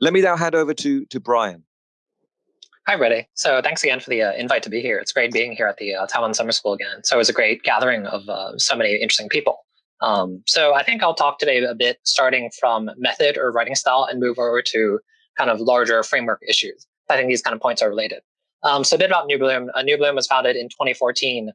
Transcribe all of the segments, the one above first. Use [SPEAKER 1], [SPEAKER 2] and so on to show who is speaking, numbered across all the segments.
[SPEAKER 1] Let me now hand over to, to Brian.
[SPEAKER 2] Hi, Brady. So thanks again for the uh, invite to be here. It's great being here at the uh, Taiwan Summer School again. So it was a great gathering of uh, so many interesting people. Um, so I think I'll talk today a bit starting from method or writing style and move over to kind of larger framework issues. I think these kind of points are related. Um, so a bit about New Bloom. Uh, New Bloom was founded in 2014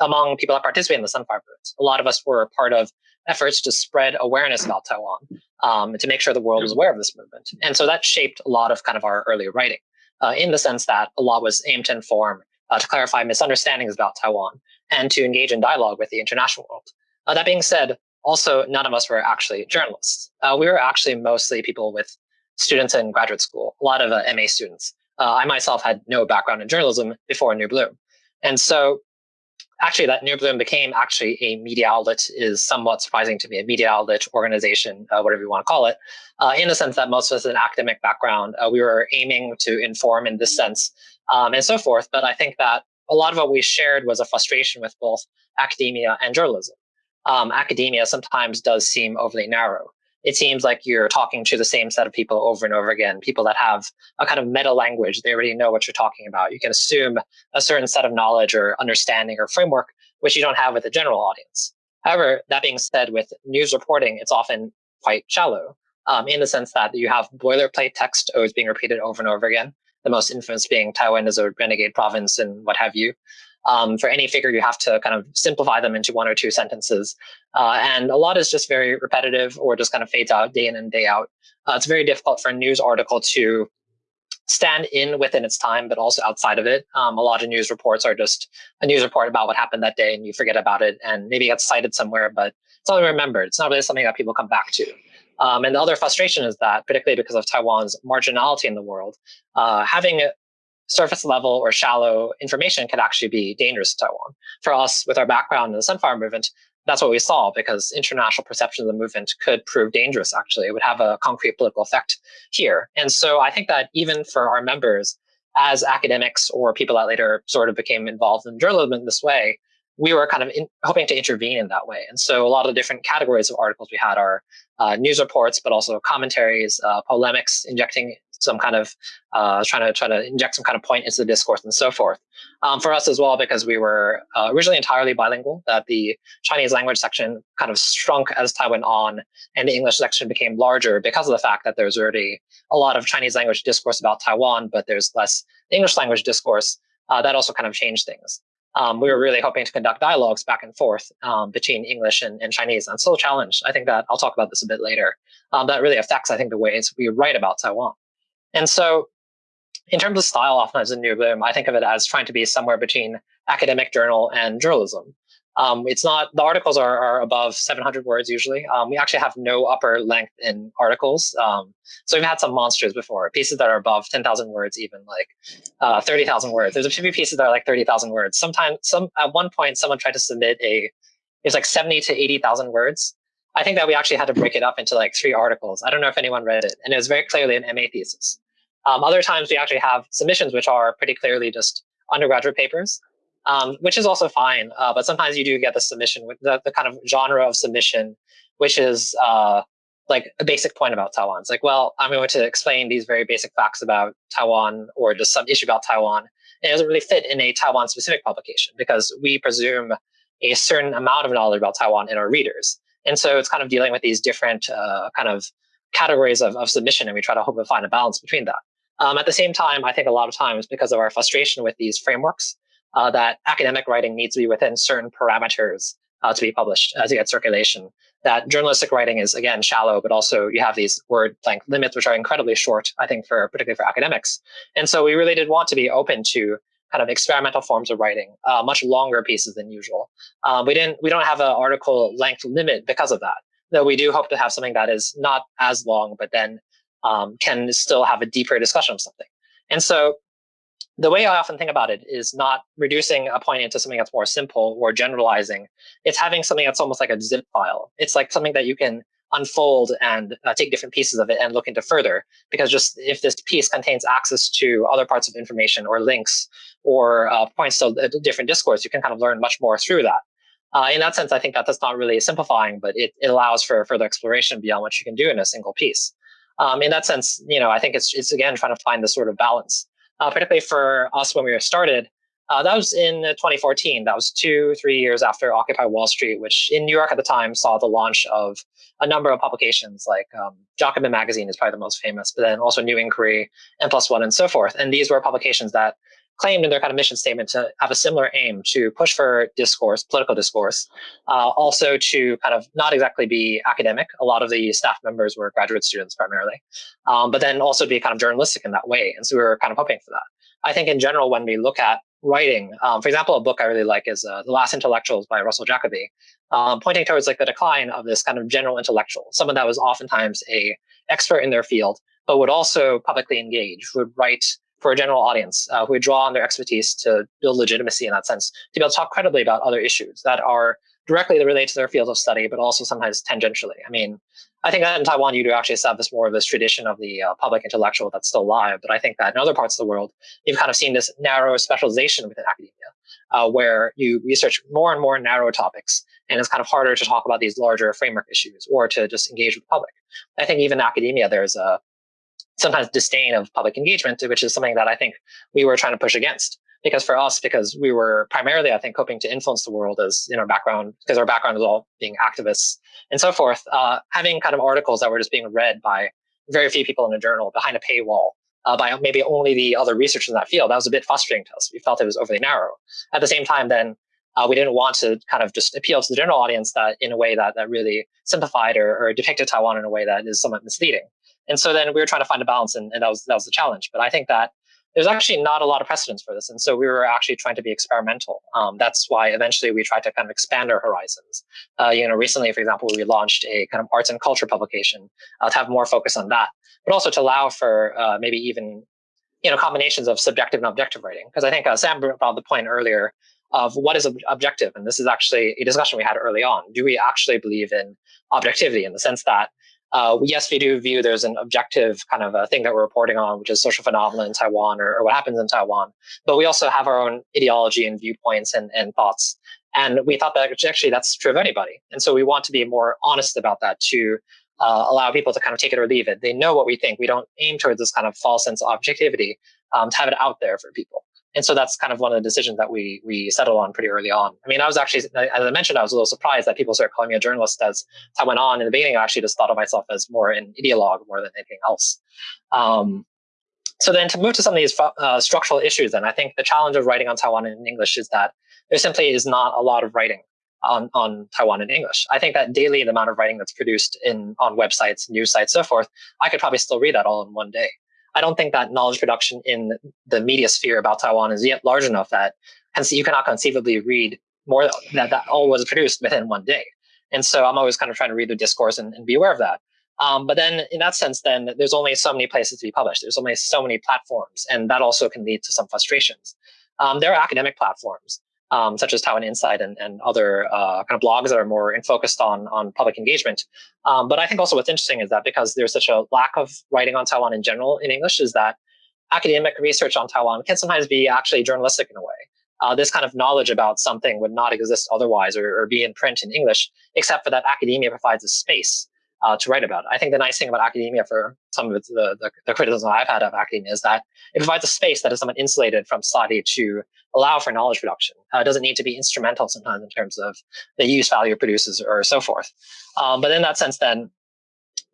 [SPEAKER 2] among people that participate in the Sunflower Movement. A lot of us were part of efforts to spread awareness about Taiwan um, to make sure the world was aware of this movement. And so that shaped a lot of kind of our early writing uh, in the sense that a lot was aimed to inform, uh, to clarify misunderstandings about Taiwan, and to engage in dialogue with the international world. Uh, that being said, also none of us were actually journalists. Uh, we were actually mostly people with students in graduate school, a lot of uh, MA students. Uh, I myself had no background in journalism before New Bloom. And so actually that New Bloom became actually a media outlet is somewhat surprising to me, a media outlet organization, uh, whatever you want to call it, uh, in the sense that most of us an academic background, uh, we were aiming to inform in this sense um, and so forth. But I think that a lot of what we shared was a frustration with both academia and journalism. Um, academia sometimes does seem overly narrow it seems like you're talking to the same set of people over and over again, people that have a kind of meta language. They already know what you're talking about. You can assume a certain set of knowledge or understanding or framework, which you don't have with the general audience. However, that being said, with news reporting, it's often quite shallow um, in the sense that you have boilerplate text always being repeated over and over again. The most infamous being Taiwan is a renegade province and what have you. Um, for any figure, you have to kind of simplify them into one or two sentences. Uh, and a lot is just very repetitive or just kind of fades out day in and day out. Uh, it's very difficult for a news article to stand in within its time, but also outside of it. Um, a lot of news reports are just a news report about what happened that day and you forget about it and maybe it gets cited somewhere, but it's only remembered. It's not really something that people come back to. Um, and the other frustration is that, particularly because of Taiwan's marginality in the world, uh, having surface level or shallow information could actually be dangerous to Taiwan. For us, with our background in the Sunflower Movement, that's what we saw because international perception of the movement could prove dangerous, actually. It would have a concrete political effect here. And so I think that even for our members, as academics or people that later sort of became involved in journalism in this way, we were kind of in, hoping to intervene in that way. And so a lot of the different categories of articles we had are uh, news reports, but also commentaries, uh, polemics, injecting some kind of uh, trying to try to inject some kind of point into the discourse and so forth. Um, for us as well, because we were uh, originally entirely bilingual, that the Chinese language section kind of shrunk as time went on, and the English section became larger because of the fact that there's already a lot of Chinese language discourse about Taiwan, but there's less English language discourse. Uh, that also kind of changed things. Um, we were really hoping to conduct dialogues back and forth um, between English and, and, Chinese. And still a challenge. I think that I'll talk about this a bit later. Um, that really affects, I think, the ways we write about Taiwan. And so in terms of style, often as a new bloom, I think of it as trying to be somewhere between academic journal and journalism. Um, it's not, the articles are, are above 700 words usually. Um, we actually have no upper length in articles. Um, so we've had some monsters before, pieces that are above 10,000 words, even like uh, 30,000 words. There's a few pieces that are like 30,000 words. Sometimes, some at one point, someone tried to submit a, it's like 70 to 80,000 words. I think that we actually had to break it up into like three articles. I don't know if anyone read it, and it was very clearly an MA thesis. Um, other times we actually have submissions which are pretty clearly just undergraduate papers, um, which is also fine. Uh, but sometimes you do get the submission with the, the kind of genre of submission, which is uh, like a basic point about Taiwan. It's like, well, I'm going to explain these very basic facts about Taiwan or just some issue about Taiwan. And it doesn't really fit in a Taiwan specific publication because we presume a certain amount of knowledge about Taiwan in our readers. And so it's kind of dealing with these different uh, kind of categories of, of submission, and we try to hope to find a balance between that. Um, at the same time, I think a lot of times because of our frustration with these frameworks, uh, that academic writing needs to be within certain parameters uh, to be published uh, to get circulation. That journalistic writing is again shallow, but also you have these word length limits, which are incredibly short. I think for particularly for academics, and so we really did want to be open to kind of experimental forms of writing, uh, much longer pieces than usual. Um, we didn't, we don't have an article length limit because of that. Though we do hope to have something that is not as long, but then um, can still have a deeper discussion of something. And so the way I often think about it is not reducing a point into something that's more simple or generalizing. It's having something that's almost like a zip file. It's like something that you can unfold and uh, take different pieces of it and look into further. Because just if this piece contains access to other parts of information or links or uh, points to a different discourse, you can kind of learn much more through that. Uh, in that sense, I think that that's not really simplifying, but it, it allows for further exploration beyond what you can do in a single piece. Um, in that sense, you know, I think it's it's again trying to find this sort of balance, uh, particularly for us when we were started. Uh, that was in 2014. That was two, three years after Occupy Wall Street, which in New York at the time saw the launch of a number of publications like um, Jacobin Magazine is probably the most famous, but then also New Inquiry, and plus one, and so forth. And these were publications that claimed in their kind of mission statement to have a similar aim to push for discourse, political discourse, uh, also to kind of not exactly be academic. A lot of the staff members were graduate students primarily, um, but then also be kind of journalistic in that way. And so we were kind of hoping for that. I think in general, when we look at writing, um, for example, a book I really like is uh, The Last Intellectuals by Russell Jacoby, um, pointing towards like the decline of this kind of general intellectual, someone that was oftentimes a expert in their field, but would also publicly engage, would write for a general audience, uh, who draw on their expertise to build legitimacy in that sense, to be able to talk credibly about other issues that are directly related to their field of study, but also sometimes tangentially. I mean, I think in Taiwan, you do actually establish more of this tradition of the uh, public intellectual that's still alive. But I think that in other parts of the world, you've kind of seen this narrow specialization within academia, uh, where you research more and more narrow topics, and it's kind of harder to talk about these larger framework issues or to just engage with the public. I think even in academia, there's a sometimes disdain of public engagement, which is something that I think we were trying to push against because for us, because we were primarily, I think, hoping to influence the world as in our background, because our background was all being activists and so forth, uh, having kind of articles that were just being read by very few people in a journal behind a paywall uh, by maybe only the other researchers in that field, that was a bit frustrating to us. We felt it was overly narrow. At the same time, then uh, we didn't want to kind of just appeal to the general audience that in a way that, that really simplified or, or depicted Taiwan in a way that is somewhat misleading. And so then we were trying to find a balance, and, and that was that was the challenge. But I think that there's actually not a lot of precedence for this. And so we were actually trying to be experimental. Um, that's why eventually we tried to kind of expand our horizons. Uh, you know, recently, for example, we launched a kind of arts and culture publication uh, to have more focus on that, but also to allow for uh, maybe even, you know, combinations of subjective and objective writing. Because I think uh, Sam brought the point earlier of what is ob- objective. And this is actually a discussion we had early on. Do we actually believe in objectivity in the sense that uh, yes, we do view there's an objective kind of a thing that we're reporting on, which is social phenomena in Taiwan or, or what happens in Taiwan. But we also have our own ideology and viewpoints and, and thoughts. And we thought that actually that's true of anybody. And so we want to be more honest about that to uh, allow people to kind of take it or leave it. They know what we think. We don't aim towards this kind of false sense of objectivity um, to have it out there for people. And so that's kind of one of the decisions that we we settled on pretty early on. I mean, I was actually, as I mentioned, I was a little surprised that people started calling me a journalist as time went on. In the beginning, I actually just thought of myself as more an ideologue more than anything else. Um, so then to move to some of these uh, structural issues, then I think the challenge of writing on Taiwan in English is that there simply is not a lot of writing on, on Taiwan in English. I think that daily the amount of writing that's produced in on websites, news sites, so forth, I could probably still read that all in one day. I don't think that knowledge production in the media sphere about Taiwan is yet large enough that hence you cannot conceivably read more that that all was produced within one day. And so I'm always kind of trying to read the discourse and, and be aware of that. Um, but then in that sense, then there's only so many places to be published. There's only so many platforms, and that also can lead to some frustrations. Um, there are academic platforms um, such as Taiwan Insight and, and other uh, kind of blogs that are more focused on, on public engagement. Um, but I think also what's interesting is that because there's such a lack of writing on Taiwan in general in English, is that academic research on Taiwan can sometimes be actually journalistic in a way. Uh, this kind of knowledge about something would not exist otherwise or, or, be in print in English, except for that academia provides a space uh, to write about. I think the nice thing about academia for some of the, the, the, criticism I've had of academia is that it provides a space that is somewhat insulated from society to allow for knowledge production. Uh, it doesn't need to be instrumental sometimes in terms of the use value it produces or so forth. Um, but in that sense, then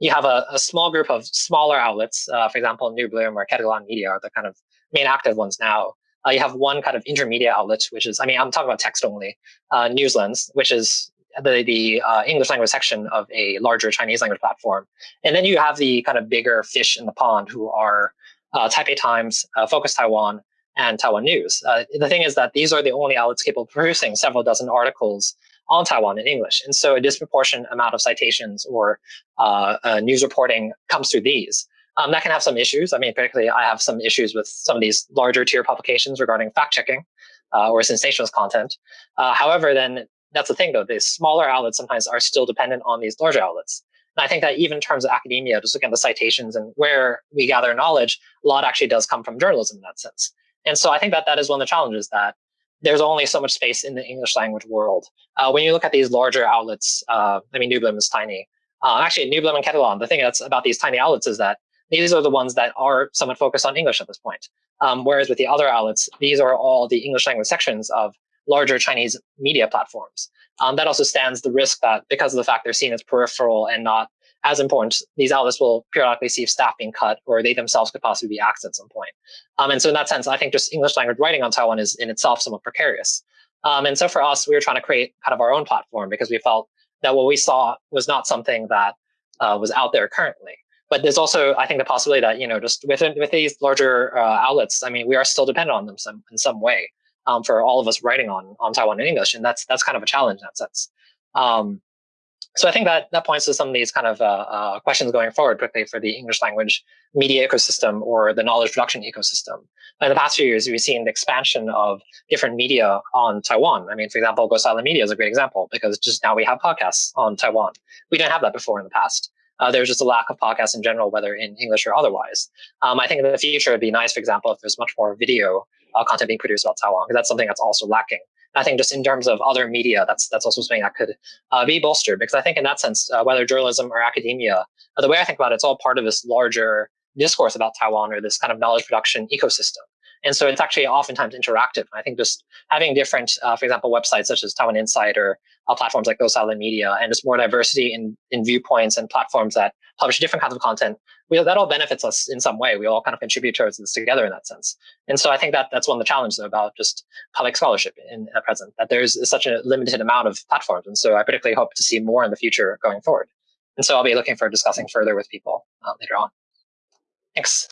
[SPEAKER 2] you have a, a small group of smaller outlets. Uh, for example, New Bloom or Ketagalan Media are the kind of main active ones now. Uh, you have one kind of intermediate outlet, which is, I mean, I'm talking about text only, uh, News Lens, which is the, the uh, English language section of a larger Chinese language platform. And then you have the kind of bigger fish in the pond who are uh, Taipei Times, uh, Focus Taiwan, and Taiwan News. Uh, the thing is that these are the only outlets capable of producing several dozen articles on Taiwan in English. And so a disproportionate amount of citations or uh, uh, news reporting comes through these. Um, that can have some issues. I mean, particularly I have some issues with some of these larger tier publications regarding fact checking uh, or sensationalist content. Uh, however, then that's the thing though, these smaller outlets sometimes are still dependent on these larger outlets. And I think that even in terms of academia, just looking at the citations and where we gather knowledge, a lot actually does come from journalism in that sense. And so I think that that is one of the challenges that there's only so much space in the English language world. Uh, when you look at these larger outlets, uh, I mean, New Bloom is tiny. Uh, actually, New Bloom and Ketagalan, the thing that's about these tiny outlets is that these are the ones that are somewhat focused on English at this point. Um, whereas with the other outlets, these are all the English language sections of larger Chinese media platforms. Um, that also stands the risk that because of the fact they're seen as peripheral and not as important, these outlets will periodically see staff being cut or they themselves could possibly be axed at some point. Um, and so in that sense, I think just English language writing on Taiwan is in itself somewhat precarious. Um, and so for us, we were trying to create kind of our own platform because we felt that what we saw was not something that uh, was out there currently. But there's also, I think, the possibility that you know, just within with these larger uh, outlets, I mean, we are still dependent on them some in some way um, for all of us writing on on Taiwan in English, and that's that's kind of a challenge in that sense. Um, so I think that that points to some of these kind of uh, uh, questions going forward, quickly for the English language media ecosystem or the knowledge production ecosystem. In the past few years, we've seen the expansion of different media on Taiwan. I mean, for example, Go Silent Media is a great example because just now we have podcasts on Taiwan. We didn't have that before in the past. Uh, there's just a lack of podcasts in general, whether in English or otherwise. Um, I think in the future, it'd be nice, for example, if there's much more video uh, content being produced about Taiwan, because that's something that's also lacking. I think just in terms of other media, that's that's also something that could uh, be bolstered because I think in that sense, uh, whether journalism or academia, uh, the way I think about it, it's all part of this larger discourse about Taiwan or this kind of knowledge production ecosystem. And so it's actually oftentimes interactive. I think just having different, uh, for example, websites such as Taiwan Insight, uh, platforms like Go Silent Media, and just more diversity in, in viewpoints and platforms that publish different kinds of content, we, that all benefits us in some way. We all kind of contribute towards this together in that sense. And so I think that that's one of the challenges about just public scholarship in at present, that there's such a limited amount of platforms. And so I particularly hope to see more in the future going forward. And so I'll be looking for discussing further with people uh, later on. Thanks.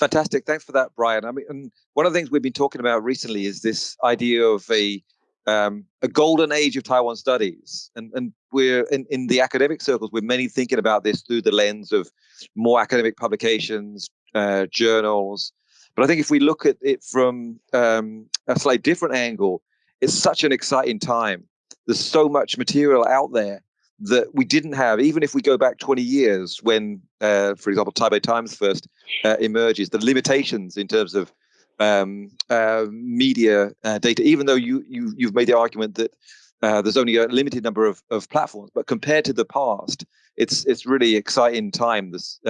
[SPEAKER 1] Fantastic. Thanks for that, Brian. I mean, and one of the things we've been talking about recently is this idea of a um, a golden age of Taiwan studies, and and we're in, in the academic circles. We're many thinking about this through the lens of more academic publications, uh, journals. But I think if we look at it from um, a slightly different angle, it's such an exciting time. There's so much material out there that we didn't have, even if we go back 20 years when, uh, for example, Taipei Times first uh, emerges, the limitations in terms of um, uh, media uh, data, even though you, you, you've made the argument that uh, there's only a limited number of, of platforms, but compared to the past, it's, it's really exciting time. This,